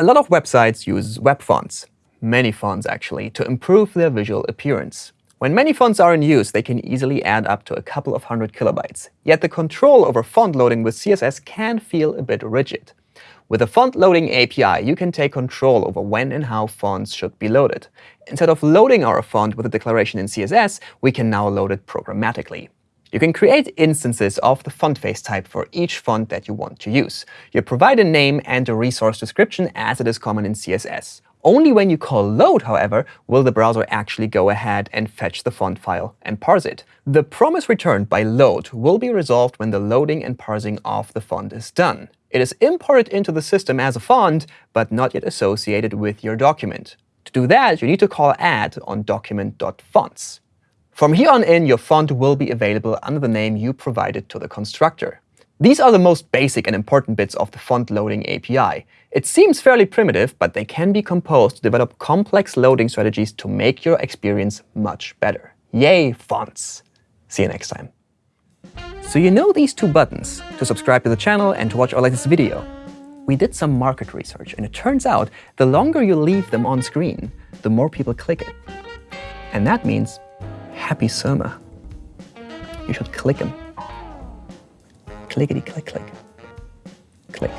A lot of websites use web fonts, many fonts actually, to improve their visual appearance. When many fonts are in use, they can easily add up to a couple of hundred kilobytes. Yet the control over font loading with CSS can feel a bit rigid. With the font loading API, you can take control over when and how fonts should be loaded. Instead of loading our font with a declaration in CSS, we can now load it programmatically. You can create instances of the font face type for each font that you want to use. You provide a name and a resource description as it is common in CSS. Only when you call load, however, will the browser actually go ahead and fetch the font file and parse it. The promise returned by load will be resolved when the loading and parsing of the font is done. It is imported into the system as a font, but not yet associated with your document. To do that, you need to call add on document.fonts. From here on in, your font will be available under the name you provided to the constructor. These are the most basic and important bits of the font loading API. It seems fairly primitive, but they can be composed to develop complex loading strategies to make your experience much better. Yay, fonts! See you next time. So you know these two buttons, to subscribe to the channel and to watch our latest video. We did some market research, and it turns out the longer you leave them on screen, the more people click it. And that means happy Surma. You should click them clickety click click. Click.